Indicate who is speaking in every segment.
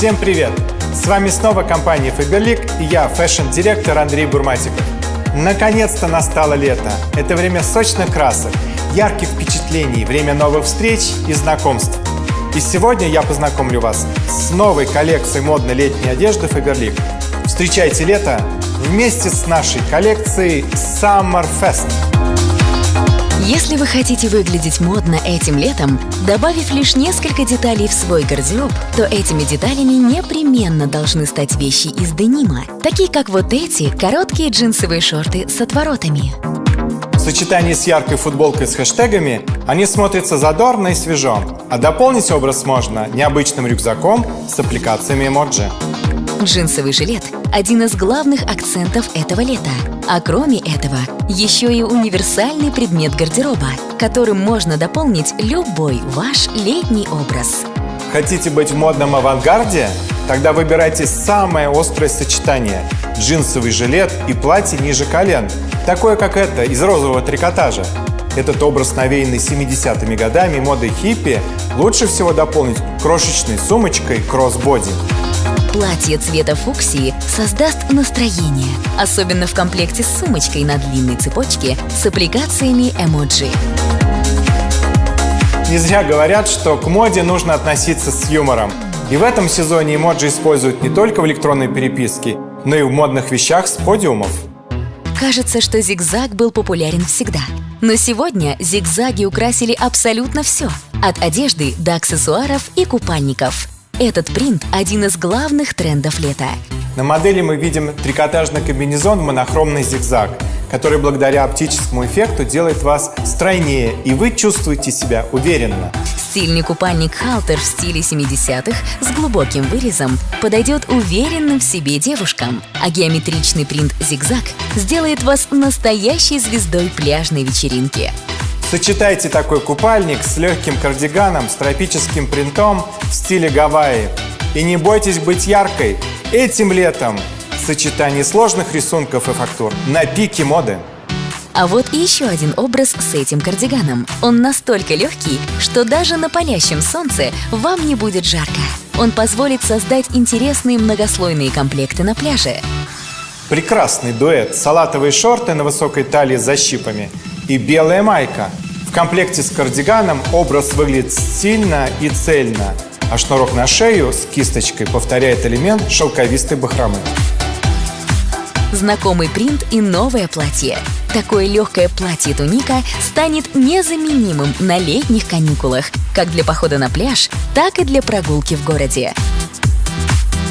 Speaker 1: Всем привет! С вами снова компания Faberlic и я, fashion-директор Андрей Бурматиков. Наконец-то настало лето. Это время сочных красок, ярких впечатлений, время новых встреч и знакомств. И сегодня я познакомлю вас с новой коллекцией модной летней одежды Faberlic. Встречайте лето вместе с нашей коллекцией Summer Fest.
Speaker 2: Если вы хотите выглядеть модно этим летом, добавив лишь несколько деталей в свой гардероб, то этими деталями непременно должны стать вещи из денима, такие как вот эти короткие джинсовые шорты с отворотами.
Speaker 1: В сочетании с яркой футболкой с хэштегами они смотрятся задорно и свежо, а дополнить образ можно необычным рюкзаком с аппликациями эмоджи.
Speaker 2: Джинсовый жилет – один из главных акцентов этого лета. А кроме этого, еще и универсальный предмет гардероба, которым можно дополнить любой ваш летний образ.
Speaker 1: Хотите быть в модном авангарде? Тогда выбирайте самое острое сочетание – джинсовый жилет и платье ниже колен, такое как это, из розового трикотажа. Этот образ, навеянный 70-ми годами модой хиппи, лучше всего дополнить крошечной сумочкой кроссбоди.
Speaker 2: Платье цвета фуксии создаст настроение, особенно в комплекте с сумочкой на длинной цепочке с аппликациями эмоджи.
Speaker 1: Не зря говорят, что к моде нужно относиться с юмором. И в этом сезоне эмоджи используют не только в электронной переписке, но и в модных вещах с подиумов.
Speaker 2: Кажется, что зигзаг был популярен всегда. Но сегодня зигзаги украсили абсолютно все. От одежды до аксессуаров и купальников. Этот принт – один из главных трендов лета.
Speaker 1: На модели мы видим трикотажный комбинезон в монохромный зигзаг, который благодаря оптическому эффекту делает вас стройнее, и вы чувствуете себя уверенно.
Speaker 2: Стильный купальник «Халтер» в стиле 70-х с глубоким вырезом подойдет уверенным в себе девушкам, а геометричный принт «Зигзаг» сделает вас настоящей звездой пляжной вечеринки.
Speaker 1: Сочетайте такой купальник с легким кардиганом с тропическим принтом в стиле Гавайи. И не бойтесь быть яркой. Этим летом сочетание сложных рисунков и фактур на пике моды.
Speaker 2: А вот и еще один образ с этим кардиганом. Он настолько легкий, что даже на палящем солнце вам не будет жарко. Он позволит создать интересные многослойные комплекты на пляже.
Speaker 1: Прекрасный дуэт. Салатовые шорты на высокой талии с защипами и белая майка. В комплекте с кардиганом образ выглядит стильно и цельно, а шнурок на шею с кисточкой повторяет элемент шелковистой бахромы.
Speaker 2: Знакомый принт и новое платье. Такое легкое платье-туника станет незаменимым на летних каникулах, как для похода на пляж, так и для прогулки в городе.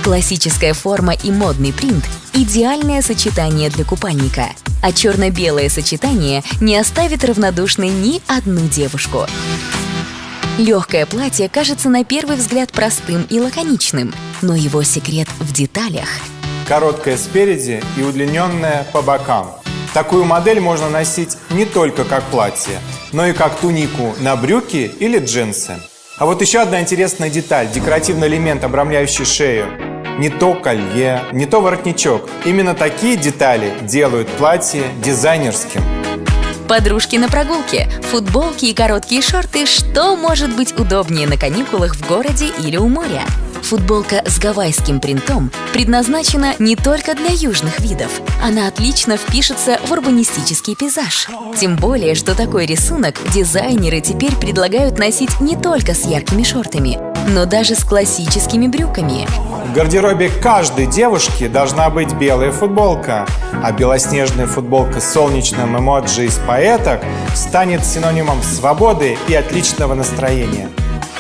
Speaker 2: Классическая форма и модный принт – идеальное сочетание для купальника, а черно-белое сочетание не оставит равнодушной ни одну девушку. Легкое платье кажется на первый взгляд простым и лаконичным, но его секрет в деталях.
Speaker 1: Короткое спереди и удлиненное по бокам. Такую модель можно носить не только как платье, но и как тунику на брюки или джинсы. А вот еще одна интересная деталь – декоративный элемент, обрамляющий шею. Не то колье, не то воротничок. Именно такие детали делают платье дизайнерским.
Speaker 2: Подружки на прогулке, футболки и короткие шорты – что может быть удобнее на каникулах в городе или у моря? Футболка с гавайским принтом предназначена не только для южных видов. Она отлично впишется в урбанистический пейзаж. Тем более, что такой рисунок дизайнеры теперь предлагают носить не только с яркими шортами, но даже с классическими брюками.
Speaker 1: В гардеробе каждой девушки должна быть белая футболка, а белоснежная футболка с солнечным эмоджи из поэток станет синонимом свободы и отличного настроения.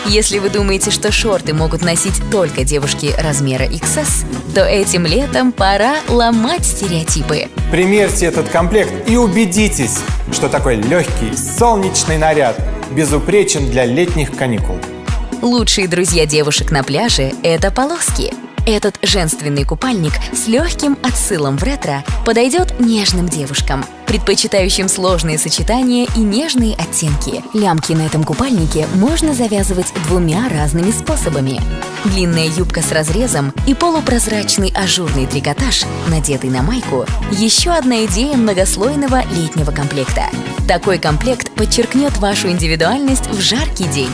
Speaker 2: Если вы думаете, что шорты могут носить только девушки размера XS, то этим летом пора ломать стереотипы.
Speaker 1: Примерьте этот комплект и убедитесь, что такой легкий, солнечный наряд безупречен для летних каникул.
Speaker 2: Лучшие друзья девушек на пляже – это полоски. Этот женственный купальник с легким отсылом в ретро подойдет нежным девушкам, предпочитающим сложные сочетания и нежные оттенки. Лямки на этом купальнике можно завязывать двумя разными способами. Длинная юбка с разрезом и полупрозрачный ажурный трикотаж, надетый на майку – еще одна идея многослойного летнего комплекта. Такой комплект подчеркнет вашу индивидуальность в жаркий день.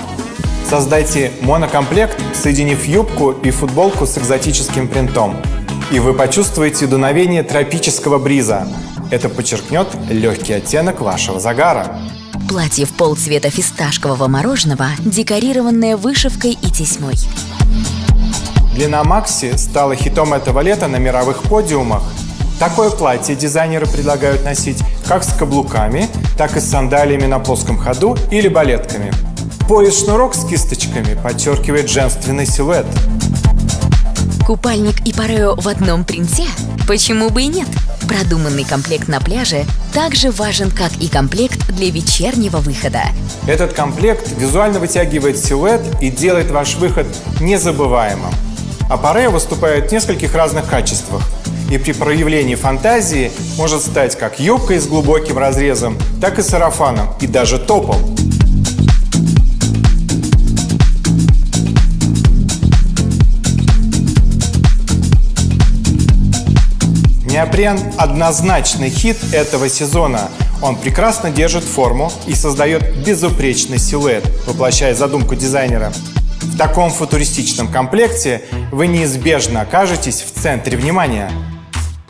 Speaker 1: Создайте монокомплект, соединив юбку и футболку с экзотическим принтом. И вы почувствуете дуновение тропического бриза. Это подчеркнет легкий оттенок вашего загара.
Speaker 2: Платье в пол цвета фисташкового мороженого, декорированное вышивкой и тесьмой.
Speaker 1: Длина Макси стала хитом этого лета на мировых подиумах. Такое платье дизайнеры предлагают носить как с каблуками, так и с сандалиями на плоском ходу или балетками. Пояс-шнурок с кисточками подчеркивает женственный силуэт.
Speaker 2: Купальник и парео в одном принте? Почему бы и нет? Продуманный комплект на пляже также важен, как и комплект для вечернего выхода.
Speaker 1: Этот комплект визуально вытягивает силуэт и делает ваш выход незабываемым. А парео выступает в нескольких разных качествах. И при проявлении фантазии может стать как юбкой с глубоким разрезом, так и сарафаном, и даже топом. Неопрен – однозначный хит этого сезона. Он прекрасно держит форму и создает безупречный силуэт, воплощая задумку дизайнера. В таком футуристичном комплекте вы неизбежно окажетесь в центре внимания.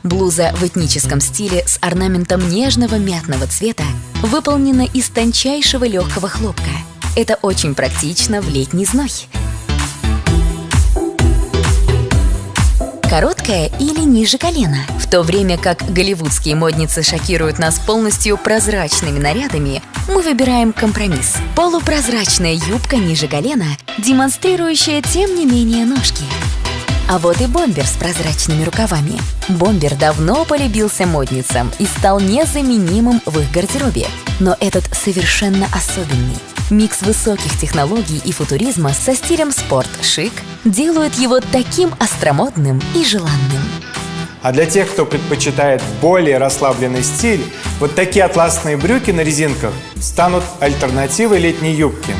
Speaker 2: Блуза в этническом стиле с орнаментом нежного мятного цвета выполнена из тончайшего легкого хлопка. Это очень практично в летний зной. Короткая или ниже колена. В то время как голливудские модницы шокируют нас полностью прозрачными нарядами, мы выбираем компромисс. Полупрозрачная юбка ниже колена, демонстрирующая тем не менее ножки. А вот и бомбер с прозрачными рукавами. Бомбер давно полюбился модницам и стал незаменимым в их гардеробе. Но этот совершенно особенный. Микс высоких технологий и футуризма со стилем спорт-шик делают его таким остромодным и желанным.
Speaker 1: А для тех, кто предпочитает более расслабленный стиль, вот такие атласные брюки на резинках станут альтернативой летней юбки.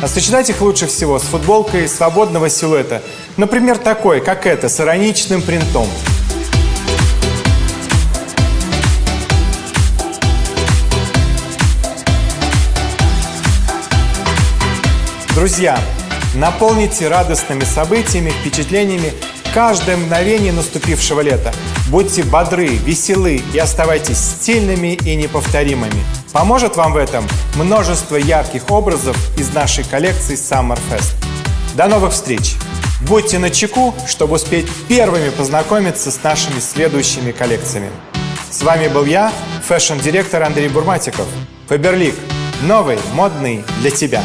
Speaker 1: А сочетать их лучше всего с футболкой свободного силуэта, например, такой, как эта, с ироничным принтом. Друзья, наполните радостными событиями, впечатлениями каждое мгновение наступившего лета. Будьте бодры, веселы и оставайтесь стильными и неповторимыми. Поможет вам в этом множество ярких образов из нашей коллекции Summer Fest. До новых встреч! Будьте на чеку, чтобы успеть первыми познакомиться с нашими следующими коллекциями. С вами был я, fashion-директор Андрей Бурматиков. Faberlic. Новый, модный для тебя.